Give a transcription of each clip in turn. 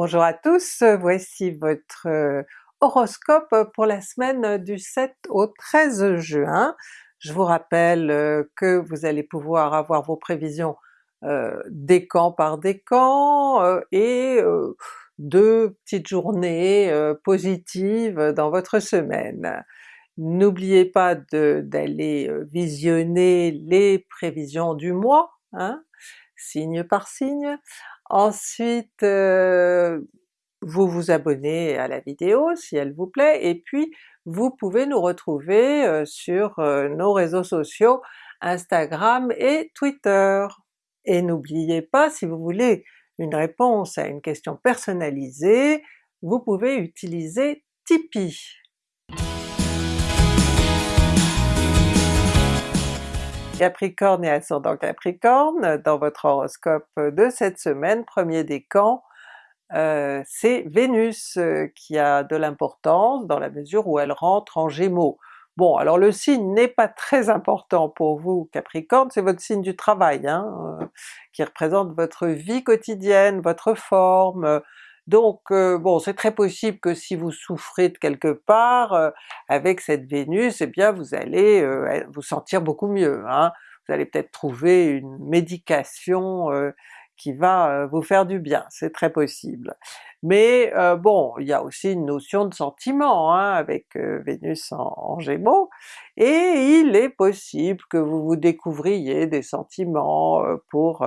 Bonjour à tous, voici votre euh, horoscope pour la semaine du 7 au 13 juin. Je vous rappelle euh, que vous allez pouvoir avoir vos prévisions euh, décan par décan euh, et deux petites journées positives dans votre semaine. N'oubliez pas d'aller visionner les prévisions du mois, hein, signe par signe. Ensuite, vous vous abonnez à la vidéo si elle vous plaît, et puis vous pouvez nous retrouver sur nos réseaux sociaux Instagram et Twitter. Et n'oubliez pas, si vous voulez une réponse à une question personnalisée, vous pouvez utiliser Tipeee. Capricorne et ascendant Capricorne, dans votre horoscope de cette semaine, premier décan, euh, c'est Vénus euh, qui a de l'importance dans la mesure où elle rentre en Gémeaux. Bon alors le signe n'est pas très important pour vous Capricorne, c'est votre signe du travail, hein, euh, qui représente votre vie quotidienne, votre forme, donc bon c'est très possible que si vous souffrez de quelque part avec cette Vénus, eh bien vous allez vous sentir beaucoup mieux. Hein. Vous allez peut-être trouver une médication qui va euh, vous faire du bien, c'est très possible. Mais euh, bon, il y a aussi une notion de sentiment hein, avec euh, Vénus en, Gémeaux, et il est possible que vous vous découvriez des sentiments pour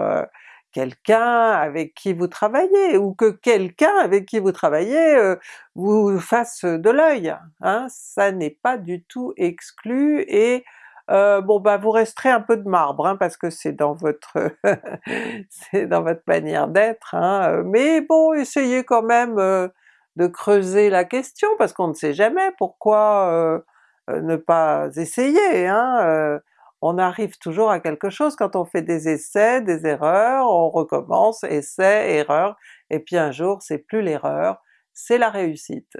quelqu'un avec qui vous travaillez, ou que quelqu'un avec qui vous travaillez vous fasse de l'œil. Hein. Ça n'est pas du tout exclu, et euh, bon bah vous resterez un peu de marbre hein, parce que c'est dans votre c'est dans votre manière d'être, hein, mais bon essayez quand même euh, de creuser la question parce qu'on ne sait jamais pourquoi euh, ne pas essayer. Hein, on arrive toujours à quelque chose quand on fait des essais, des erreurs, on recommence, essai, erreur, et puis un jour c'est plus l'erreur, c'est la réussite.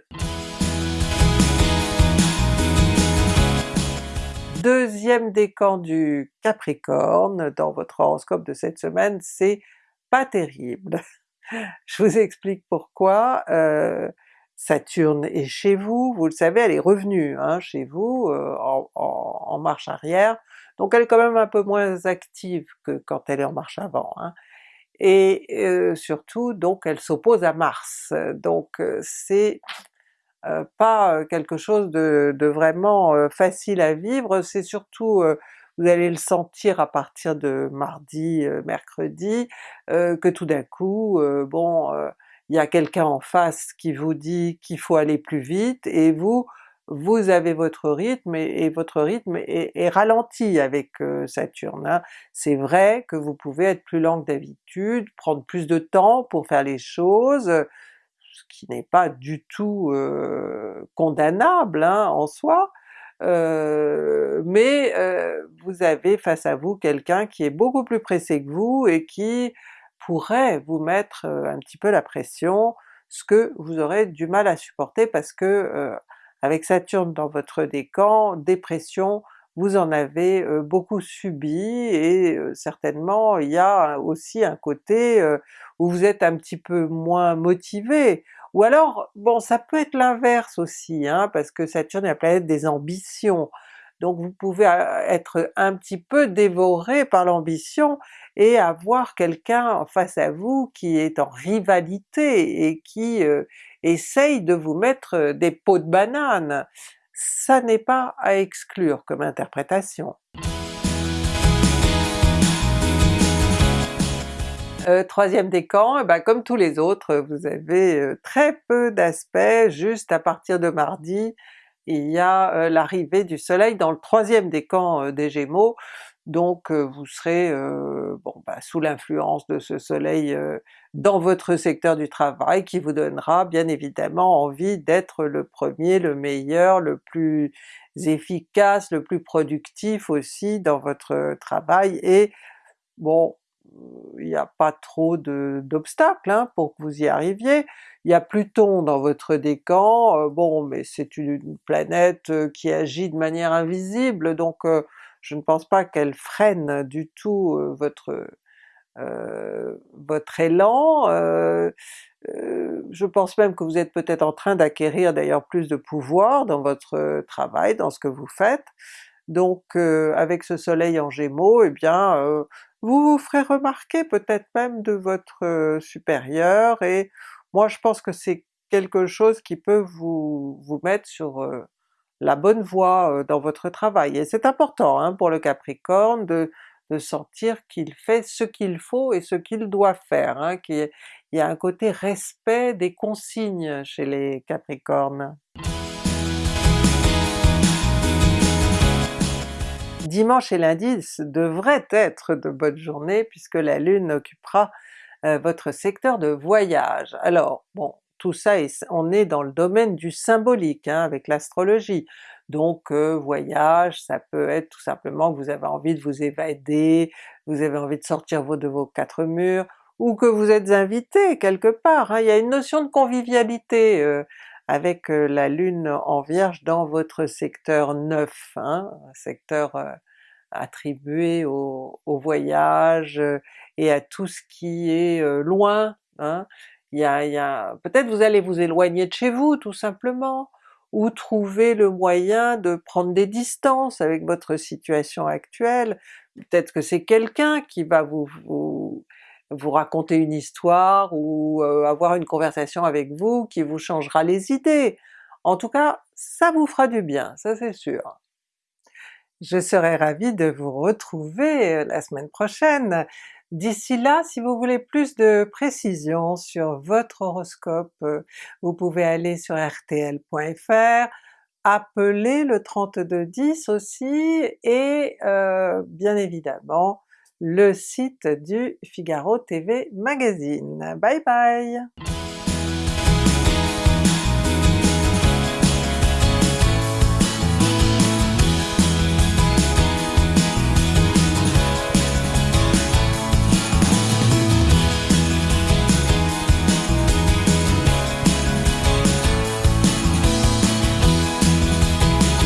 Deuxième décan du Capricorne dans votre horoscope de cette semaine, c'est pas terrible. Je vous explique pourquoi. Euh, Saturne est chez vous, vous le savez, elle est revenue hein, chez vous euh, en, marche arrière, donc elle est quand même un peu moins active que quand elle est en marche avant. Hein. Et euh, surtout donc elle s'oppose à Mars, donc c'est euh, pas euh, quelque chose de, vraiment euh, facile à vivre, c'est surtout vous allez le sentir à partir de mardi, mercredi, que tout d'un coup, bon, il y a quelqu'un en face qui vous dit qu'il faut aller plus vite, et vous, vous avez votre rythme, et, votre rythme est, ralenti avec Saturne. Hein. C'est vrai que vous pouvez être plus lent que d'habitude, prendre plus de temps pour faire les choses, ce qui n'est pas du tout condamnable hein, en soi, mais vous avez face à vous quelqu'un qui est beaucoup plus pressé que vous et qui pourrait vous mettre un petit peu la pression, ce que vous aurez du mal à supporter parce que avec Saturne dans votre décan, dépression, vous en avez beaucoup subi et certainement il y a aussi un côté où vous êtes un petit peu moins motivé. Ou alors, bon ça peut être l'inverse aussi, hein, parce que Saturne est la planète des ambitions, donc vous pouvez être un petit peu dévoré par l'ambition et avoir quelqu'un face à vous qui est en rivalité et qui essaye de vous mettre des pots de banane ça n'est pas à exclure comme interprétation. Euh, troisième décan, eh ben, comme tous les autres, vous avez euh, très peu d'aspects, juste à partir de mardi, il y a euh, l'arrivée du soleil dans le troisième décan des Gémeaux, donc vous serez bon, bah, sous l'influence de ce soleil dans votre secteur du travail qui vous donnera bien évidemment envie d'être le premier, le meilleur, le plus efficace, le plus productif aussi dans votre travail, et bon, il n'y a pas trop d'obstacles hein, pour que vous y arriviez. Il y a Pluton dans votre décan, bon mais c'est une planète qui agit de manière invisible, donc je ne pense pas qu'elle freine du tout votre votre élan, je pense même que vous êtes peut-être en train d'acquérir d'ailleurs plus de pouvoir dans votre travail, dans ce que vous faites, donc avec ce soleil en Gémeaux, eh bien vous vous ferez remarquer peut-être même de votre supérieur, et moi je pense que c'est quelque chose qui peut vous, vous mettre sur la bonne voie dans votre travail. Et c'est important hein, pour le Capricorne de, sentir qu'il fait ce qu'il faut et ce qu'il doit faire, hein, qu'il y a un côté respect des consignes chez les Capricornes. Dimanche et lundi devraient être de bonnes journées puisque la Lune occupera votre secteur de voyage. Alors bon, tout ça, on est dans le domaine du symbolique hein, avec l'astrologie, donc voyage, ça peut être tout simplement que vous avez envie de vous évader, vous avez envie de sortir de vos quatre murs, ou que vous êtes invité quelque part, hein. il y a une notion de convivialité avec la Lune en Vierge dans votre secteur 9, hein, secteur attribué au, voyage et à tout ce qui est loin, hein il y a, peut-être vous allez vous éloigner de chez vous tout simplement, ou trouver le moyen de prendre des distances avec votre situation actuelle, peut-être que c'est quelqu'un qui va vous, vous, raconter une histoire ou euh, avoir une conversation avec vous qui vous changera les idées. En tout cas, ça vous fera du bien, ça c'est sûr. Je serai ravie de vous retrouver euh, la semaine prochaine. D'ici là, si vous voulez plus de précisions sur votre horoscope, euh, vous pouvez aller sur rtl.fr, appeler le 3210 aussi, et euh, bien évidemment le site du Figaro TV Magazine. Bye bye!